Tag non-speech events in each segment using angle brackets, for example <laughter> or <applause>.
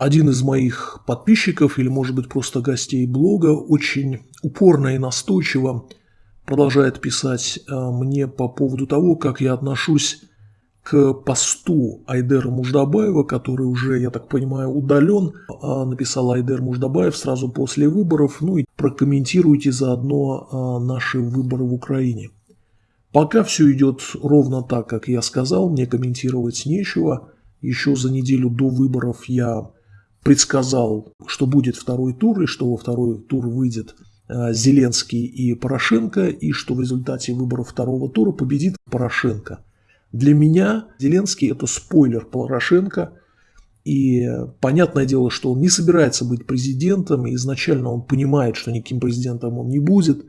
один из моих подписчиков или, может быть, просто гостей блога очень упорно и настойчиво продолжает писать э, мне по поводу того, как я отношусь к посту Айдера Муждабаева, который уже, я так понимаю, удален. А, написал Айдер Муждабаев сразу после выборов. Ну и прокомментируйте заодно а, наши выборы в Украине. Пока все идет ровно так, как я сказал, мне комментировать нечего. Еще за неделю до выборов я предсказал, что будет второй тур, и что во второй тур выйдет э, Зеленский и Порошенко, и что в результате выборов второго тура победит Порошенко. Для меня Зеленский – это спойлер Порошенко, и понятное дело, что он не собирается быть президентом, и изначально он понимает, что никаким президентом он не будет,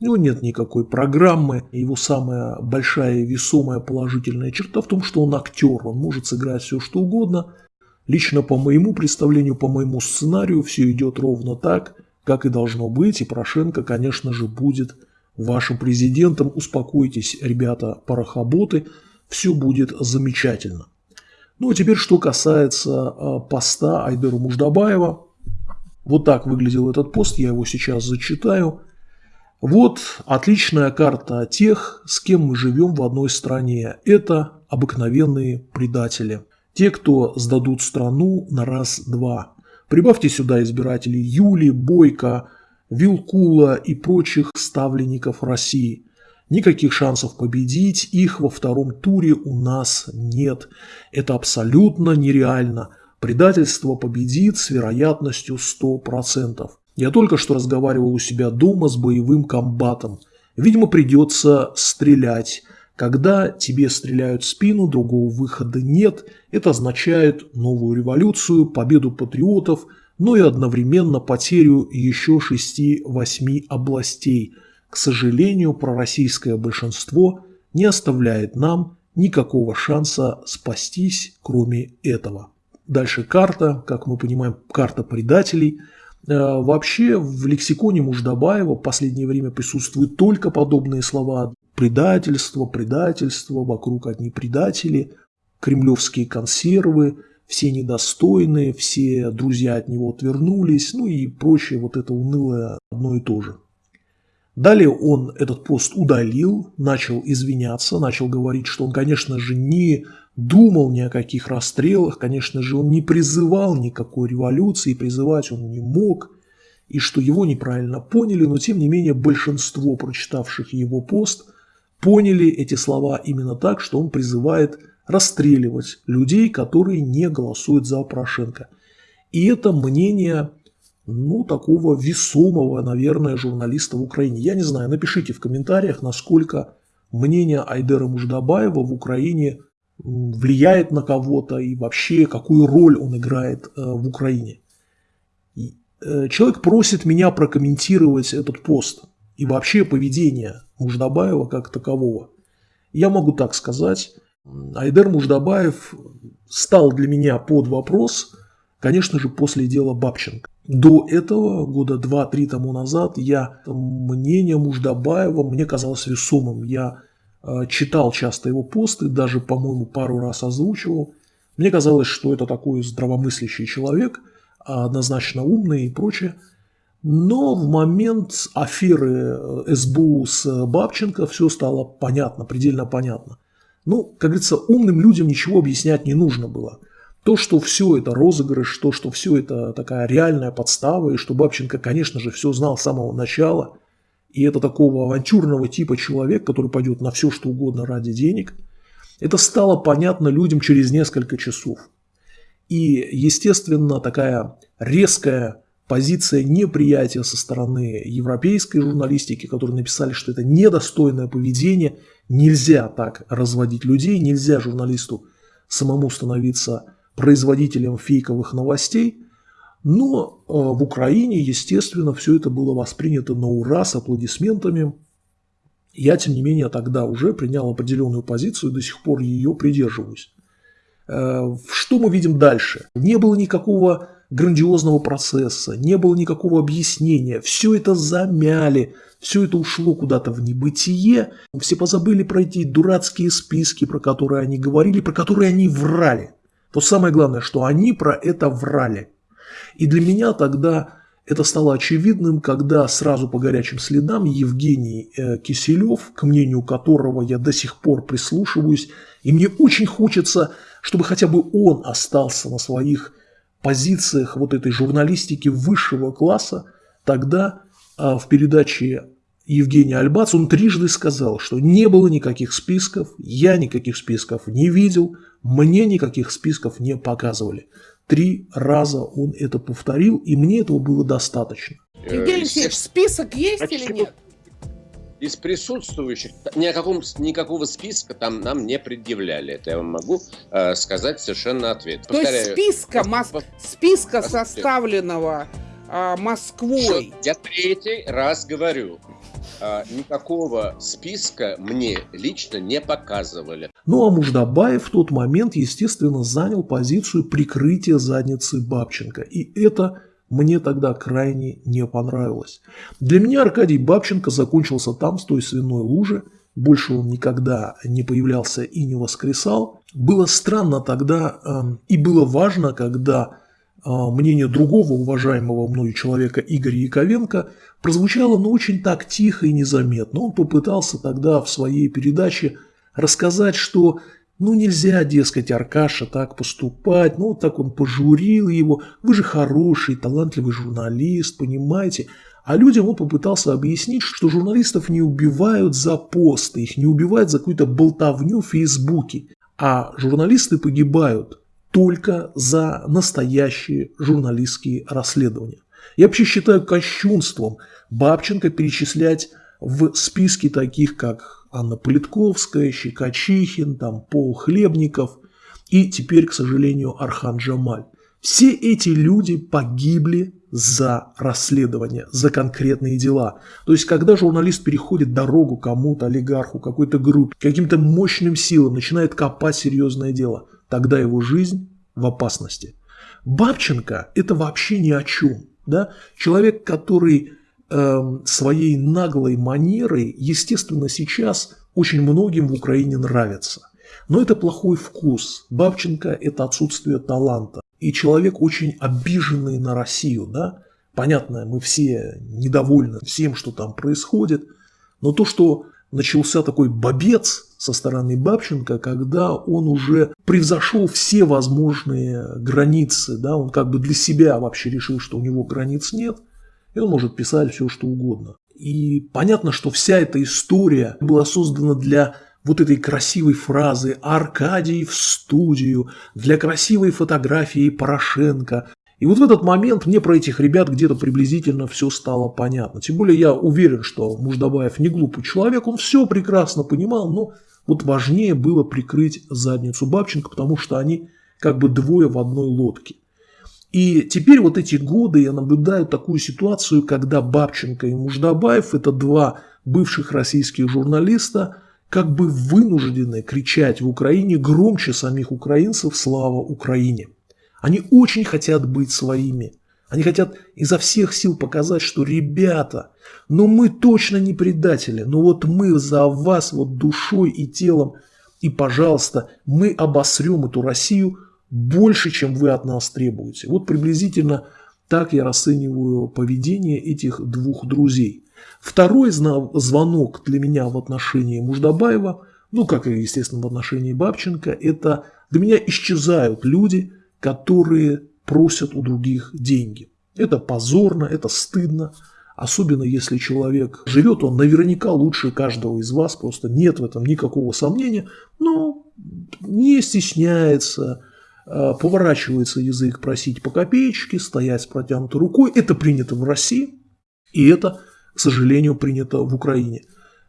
у него нет никакой программы, его самая большая весомая положительная черта в том, что он актер, он может сыграть все что угодно – Лично по моему представлению, по моему сценарию все идет ровно так, как и должно быть, и Порошенко, конечно же, будет вашим президентом. Успокойтесь, ребята, порохоботы, все будет замечательно. Ну а теперь, что касается а, поста Айдера Муждабаева. Вот так выглядел этот пост, я его сейчас зачитаю. Вот отличная карта тех, с кем мы живем в одной стране. Это обыкновенные предатели. Те, кто сдадут страну на раз-два. Прибавьте сюда избирателей Юли, Бойко, Вилкула и прочих ставленников России. Никаких шансов победить их во втором туре у нас нет. Это абсолютно нереально. Предательство победит с вероятностью 100%. Я только что разговаривал у себя дома с боевым комбатом. Видимо, придется стрелять. Когда тебе стреляют в спину, другого выхода нет. Это означает новую революцию, победу патриотов, но и одновременно потерю еще 6-8 областей. К сожалению, пророссийское большинство не оставляет нам никакого шанса спастись, кроме этого. Дальше карта, как мы понимаем, карта предателей. Э, вообще в лексиконе Муждабаева в последнее время присутствуют только подобные слова предательство, предательство, вокруг одни предатели, кремлевские консервы, все недостойные, все друзья от него отвернулись, ну и прочее вот это унылое одно и то же. Далее он этот пост удалил, начал извиняться, начал говорить, что он, конечно же, не думал ни о каких расстрелах, конечно же, он не призывал никакой революции, призывать он не мог, и что его неправильно поняли, но тем не менее большинство прочитавших его пост поняли эти слова именно так, что он призывает расстреливать людей, которые не голосуют за Порошенко. И это мнение, ну, такого весомого, наверное, журналиста в Украине. Я не знаю, напишите в комментариях, насколько мнение Айдера Муждабаева в Украине влияет на кого-то и вообще какую роль он играет э, в Украине. Э, человек просит меня прокомментировать этот пост и вообще поведение Муждабаева как такового. Я могу так сказать, Айдер Муждабаев стал для меня под вопрос, конечно же, после дела Бабченко. До этого, года 2-3 тому назад, я мнение Муждабаева мне казалось весомым. Я э, читал часто его посты, даже, по-моему, пару раз озвучивал. Мне казалось, что это такой здравомыслящий человек, однозначно умный и прочее. Но в момент аферы э, СБУ с Бабченко все стало понятно, предельно понятно. Ну, как говорится, умным людям ничего объяснять не нужно было. То, что все это розыгрыш, то, что все это такая реальная подстава, и что Бабченко, конечно же, все знал с самого начала, и это такого авантюрного типа человек, который пойдет на все, что угодно ради денег, это стало понятно людям через несколько часов. И, естественно, такая резкая позиция неприятия со стороны европейской журналистики, которые написали, что это недостойное поведение, нельзя так разводить людей, нельзя журналисту самому становиться производителем фейковых новостей. Но э, в Украине, естественно, все это было воспринято на ура с аплодисментами. Я, тем не менее, тогда уже принял определенную позицию и до сих пор ее придерживаюсь. Э, что мы видим дальше? Не было никакого грандиозного процесса, не было никакого объяснения, все это замяли, все это ушло куда-то в небытие, все позабыли про эти дурацкие списки, про которые они говорили, про которые они врали. То самое главное, что они про это врали. И для меня тогда это стало очевидным, когда сразу по горячим следам Евгений э, Киселев, к мнению которого я до сих пор прислушиваюсь, и мне очень хочется, чтобы хотя бы он остался на своих позициях вот этой журналистики высшего класса, тогда а, в передаче Евгения Альбац он трижды сказал, что не было никаких списков, я никаких списков не видел, мне никаких списков не показывали. Три раза он это повторил, и мне этого было достаточно. Евгений Алексеевич, список есть а или нет? Из присутствующих ни о каком, никакого списка там нам не предъявляли. Это я вам могу э, сказать совершенно ответ. То Повторяю, есть списка, мос... списка составленного э, Москвой. Я третий раз говорю. А, никакого списка мне лично не показывали. Ну а Муждабаев в тот момент, естественно, занял позицию прикрытия задницы Бабченко. И это мне тогда крайне не понравилось. Для меня Аркадий Бабченко закончился там, с той свиной лужи. Больше он никогда не появлялся и не воскресал. Было странно тогда э, и было важно, когда а, мнение другого уважаемого мною человека Игоря Яковенко прозвучало, но очень так тихо и незаметно. Он попытался тогда в своей передаче рассказать, что ну нельзя, дескать, Аркаша так поступать, ну так он пожурил его, вы же хороший, талантливый журналист, понимаете. А людям он попытался объяснить, что журналистов не убивают за посты, их не убивают за какую-то болтовню в Фейсбуке, а журналисты погибают только за настоящие журналистские расследования. Я вообще считаю кощунством Бабченко перечислять в списке таких, как Анна Политковская, Щекочихин, там, Пол Хлебников и теперь, к сожалению, Архан Джамаль. Все эти люди погибли за расследование, за конкретные дела. То есть, когда журналист переходит дорогу кому-то, олигарху, какой-то группе, каким-то мощным силам, начинает копать серьезное дело – тогда его жизнь в опасности. Бабченко – это вообще ни о чем. Да? Человек, который своей наглой манерой, естественно, сейчас очень многим в Украине нравится. Но это плохой вкус. Бабченко – это отсутствие таланта. И человек очень обиженный на Россию. Да? Понятно, мы все недовольны всем, что там происходит. Но то, что начался такой бобец со стороны Бабченко, когда он уже превзошел все возможные границы, да, он как бы для себя вообще решил, что у него границ нет, и он может писать все, что угодно. И понятно, что вся эта история была создана для вот этой красивой фразы «Аркадий в студию», для красивой фотографии Порошенко, и вот в этот момент мне про этих ребят где-то приблизительно все стало понятно. Тем более я уверен, что Муждабаев не глупый человек, он все прекрасно понимал, но вот важнее было прикрыть задницу Бабченко, потому что они как бы двое в одной лодке. И теперь вот эти годы я наблюдаю такую ситуацию, когда Бабченко и Муждабаев, это два бывших российских журналиста, как бы вынуждены кричать в Украине громче самих украинцев «Слава Украине!». Они очень хотят быть своими. Они хотят изо всех сил показать, что ребята, но мы точно не предатели, но вот мы за вас вот душой и телом, и, пожалуйста, мы обосрем эту Россию больше, чем вы от нас требуете. Вот приблизительно так я расцениваю поведение этих двух друзей. Второй звонок для меня в отношении Муждабаева, ну, как и, естественно, в отношении Бабченко, это для меня исчезают люди – которые просят у других деньги. Это позорно, это стыдно. Особенно если человек живет, он наверняка лучше каждого из вас, просто нет в этом никакого сомнения, но не стесняется, поворачивается язык просить по копеечке, стоять с протянутой рукой. Это принято в России, и это, к сожалению, принято в Украине.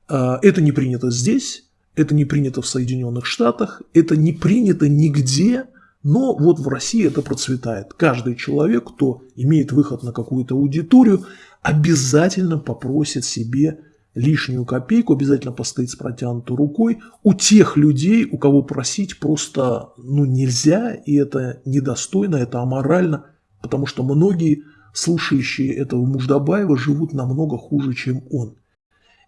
А, это не принято здесь, это не принято в Соединенных Штатах, это не принято нигде, но вот в России это процветает. Каждый человек, кто имеет выход на какую-то аудиторию, обязательно попросит себе лишнюю копейку, обязательно постоит с протянутой рукой. У тех людей, у кого просить просто ну, нельзя, и это недостойно, это аморально, потому что многие слушающие этого Муждабаева живут намного хуже, чем он.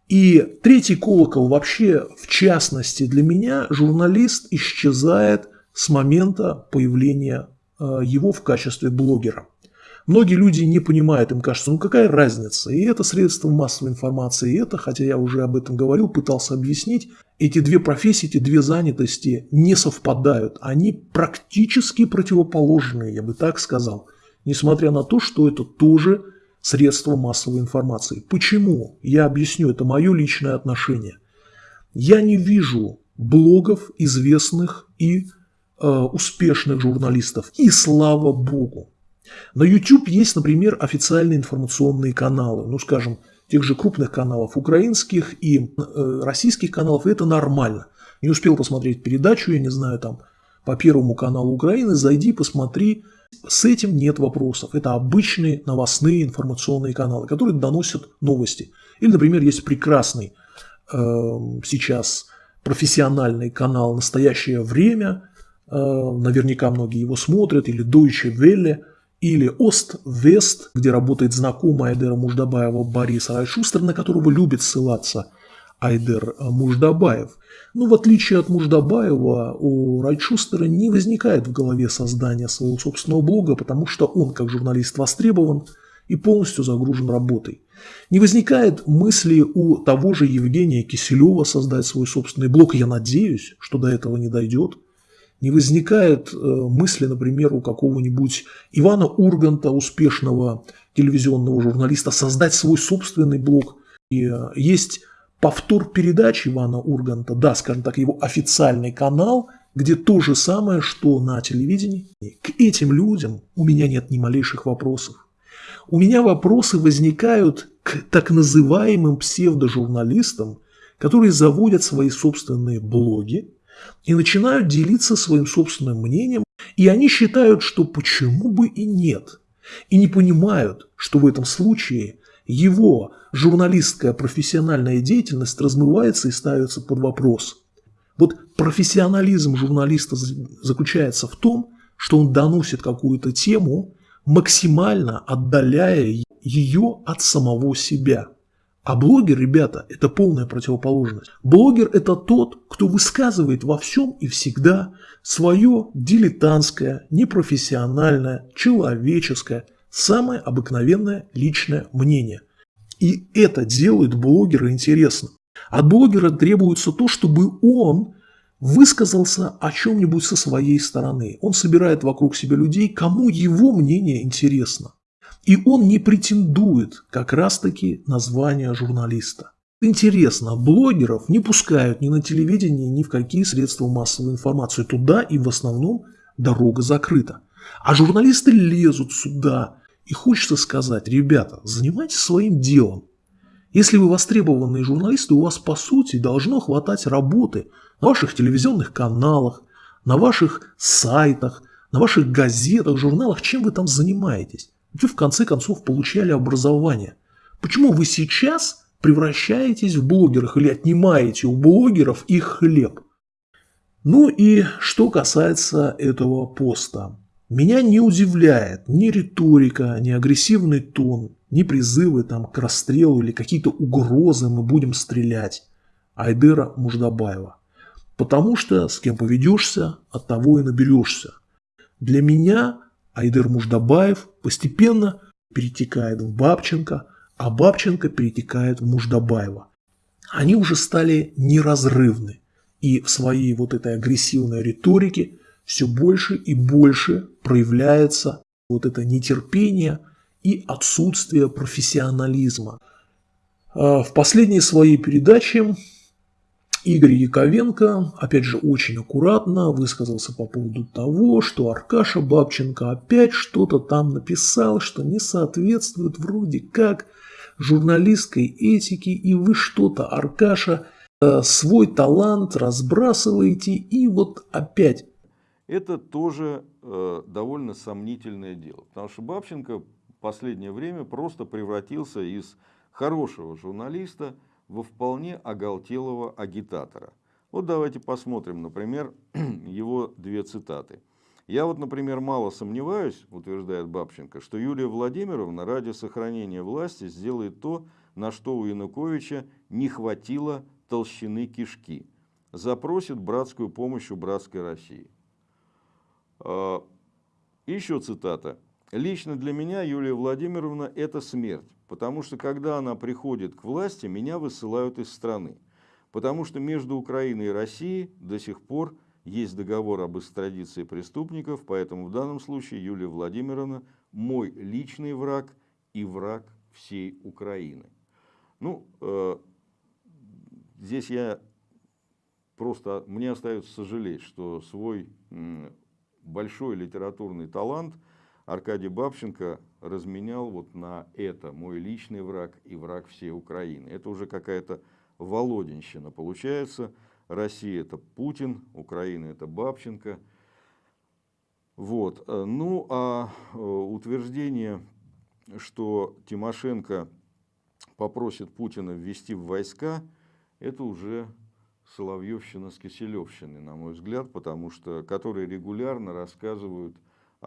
И третий колокол вообще, в частности для меня, журналист исчезает – с момента появления э, его в качестве блогера. Многие люди не понимают, им кажется, ну какая разница, и это средство массовой информации, и это, хотя я уже об этом говорил, пытался объяснить, эти две профессии, эти две занятости не совпадают, они практически противоположные, я бы так сказал, несмотря на то, что это тоже средство массовой информации. Почему? Я объясню, это мое личное отношение. Я не вижу блогов известных и э, успешных журналистов, и слава богу. На YouTube есть, например, официальные информационные каналы, ну, скажем, тех же крупных каналов украинских и э, российских каналов, и это нормально. Не успел посмотреть передачу, я не знаю, там, по Первому каналу Украины, зайди, посмотри, с этим нет вопросов. Это обычные новостные информационные каналы, которые доносят новости. Или, например, есть прекрасный э, сейчас профессиональный канал «Настоящее время», э, наверняка многие его смотрят, или Deutsche Welle – или Ост-Вест, где работает знакомый Айдера Муждабаева Борис Райшустер, на которого любит ссылаться Айдер Муждабаев. Но в отличие от Муждабаева, у Райшустера не возникает в голове создания своего собственного блога, потому что он, как журналист, востребован и полностью загружен работой. Не возникает мысли у того же Евгения Киселева создать свой собственный блог, я надеюсь, что до этого не дойдет – не возникает э, мысли, например, у какого-нибудь Ивана Урганта, успешного телевизионного журналиста, создать свой собственный блог. И э, есть повтор передач Ивана Урганта, да, скажем так, его официальный канал, где то же самое, что на телевидении. К этим людям у меня нет ни малейших вопросов. У меня вопросы возникают к так называемым псевдожурналистам, которые заводят свои собственные блоги, и начинают делиться своим собственным мнением, и они считают, что почему бы и нет, и не понимают, что в этом случае его журналистская профессиональная деятельность размывается и ставится под вопрос. Вот профессионализм журналиста заключается в том, что он доносит какую-то тему, максимально отдаляя ее от самого себя – а блогер, ребята, это полная противоположность. Блогер – это тот, кто высказывает во всем и всегда свое дилетантское, непрофессиональное, человеческое, самое обыкновенное личное мнение. И это делает блогера интересным. От блогера требуется то, чтобы он высказался о чем-нибудь со своей стороны. Он собирает вокруг себя людей, кому его мнение интересно. И он не претендует как раз-таки на звание журналиста. Интересно, блогеров не пускают ни на телевидение, ни в какие средства массовой информации. Туда и в основном дорога закрыта. А журналисты лезут сюда. И хочется сказать, ребята, занимайтесь своим делом. Если вы востребованные журналисты, у вас по сути должно хватать работы на ваших телевизионных каналах, на ваших сайтах, на ваших газетах, журналах, чем вы там занимаетесь. Вы в конце концов получали образование. Почему вы сейчас превращаетесь в блогеров или отнимаете у блогеров их хлеб? Ну и что касается этого поста. Меня не удивляет ни риторика, ни агрессивный тон, ни призывы там, к расстрелу или какие-то угрозы «мы будем стрелять» Айдера Муждабаева. Потому что с кем поведешься, от того и наберешься. Для меня Айдер Муждабаев постепенно перетекает в Бабченко, а Бабченко перетекает в Муждабаева. Они уже стали неразрывны. И в своей вот этой агрессивной риторике все больше и больше проявляется вот это нетерпение и отсутствие профессионализма. А в последней своей передаче Игорь Яковенко, опять же, очень аккуратно высказался по поводу того, что Аркаша Бабченко опять что-то там написал, что не соответствует вроде как журналистской этике, и вы что-то, Аркаша, э, свой талант разбрасываете, и вот опять. Это тоже э, довольно сомнительное дело, потому что Бабченко в последнее время просто превратился из хорошего журналиста – во вполне оголтелого агитатора. Вот давайте посмотрим, например, <clears throat> его две цитаты. Я вот, например, мало сомневаюсь, утверждает Бабченко, что Юлия Владимировна ради сохранения власти сделает то, на что у Януковича не хватило толщины кишки. Запросит братскую помощь у братской России. А, еще цитата. Лично для меня Юлия Владимировна – это смерть, потому что когда она приходит к власти, меня высылают из страны. Потому что между Украиной и Россией до сих пор есть договор об экстрадиции преступников, поэтому в данном случае Юлия Владимировна – мой личный враг и враг всей Украины. Ну, э, здесь я просто, мне остается сожалеть, что свой большой литературный талант – Аркадий Бабченко разменял вот на это мой личный враг и враг всей Украины. Это уже какая-то Володинщина получается. Россия это Путин, Украина это Бабченко. Вот. Ну а э, утверждение, что Тимошенко попросит Путина ввести в войска, это уже Соловьевщина с Киселевщиной, на мой взгляд, потому что которые регулярно рассказывают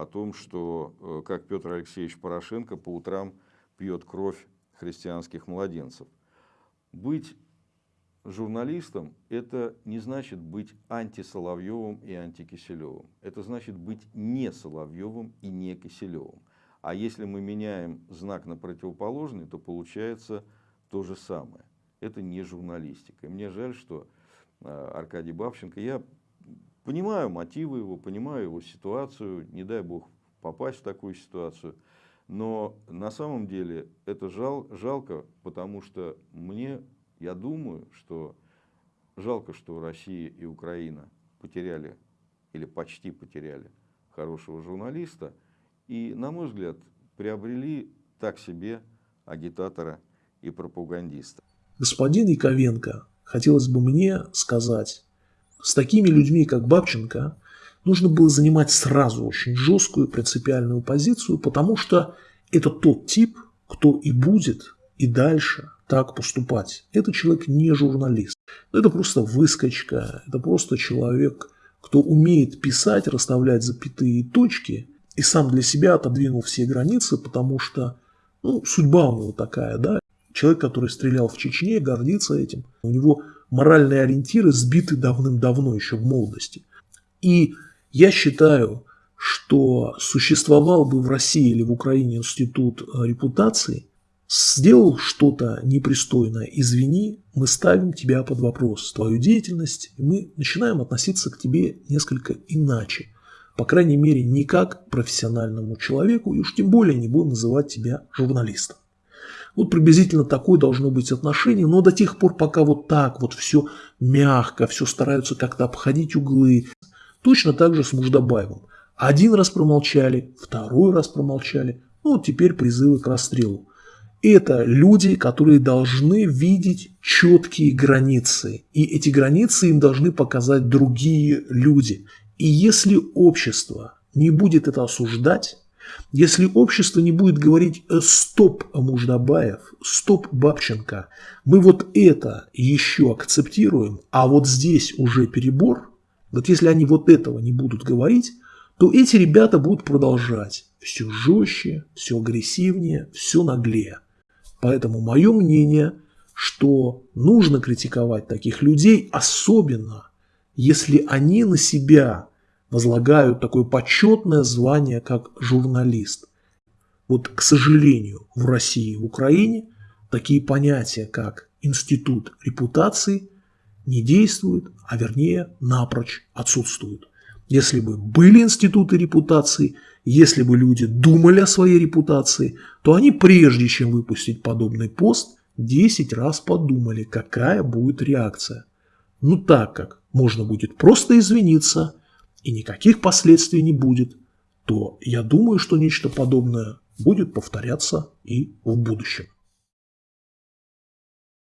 о том, что э, как Петр Алексеевич Порошенко по утрам пьет кровь христианских младенцев. Быть журналистом – это не значит быть антисоловьевым и антикиселевым. Это значит быть не Соловьевым и не Киселевым. А если мы меняем знак на противоположный, то получается то же самое. Это не журналистика. И мне жаль, что э, Аркадий Бабченко, я Понимаю мотивы его, понимаю его ситуацию, не дай бог попасть в такую ситуацию. Но на самом деле это жал, жалко, потому что мне, я думаю, что жалко, что Россия и Украина потеряли или почти потеряли хорошего журналиста. И, на мой взгляд, приобрели так себе агитатора и пропагандиста. Господин Яковенко, хотелось бы мне сказать, с такими людьми, как Бабченко, нужно было занимать сразу очень жесткую принципиальную позицию, потому что это тот тип, кто и будет и дальше так поступать. Это человек не журналист. Это просто выскочка, это просто человек, кто умеет писать, расставлять запятые точки и сам для себя отодвинул все границы, потому что ну, судьба у него такая, да. Человек, который стрелял в Чечне, гордится этим. У него моральные ориентиры сбиты давным-давно, еще в молодости. И я считаю, что существовал бы в России или в Украине институт э, репутации, сделал что-то непристойное, извини, мы ставим тебя под вопрос, твою деятельность, и мы начинаем относиться к тебе несколько иначе. По крайней мере, не как к профессиональному человеку, и уж тем более не будем называть тебя журналистом. Вот приблизительно такое должно быть отношение, но до тех пор, пока вот так вот все мягко, все стараются как-то обходить углы. Точно так же с Муждабаевым. Один раз промолчали, второй раз промолчали, ну вот теперь призывы к расстрелу. Это люди, которые должны видеть четкие границы. И эти границы им должны показать другие люди. И если общество не будет это осуждать, если общество не будет говорить э, «стоп, Муждабаев», «стоп, Бабченко», мы вот это еще акцептируем, а вот здесь уже перебор, вот если они вот этого не будут говорить, то эти ребята будут продолжать все жестче, все агрессивнее, все наглее. Поэтому мое мнение, что нужно критиковать таких людей, особенно если они на себя возлагают такое почетное звание, как журналист. Вот, к сожалению, в России и в Украине такие понятия, как институт репутации, не действуют, а вернее напрочь отсутствуют. Если бы были институты репутации, если бы люди думали о своей репутации, то они прежде чем выпустить подобный пост, 10 раз подумали, какая будет реакция. Ну так как можно будет просто извиниться – и никаких последствий не будет, то я думаю, что нечто подобное будет повторяться и в будущем.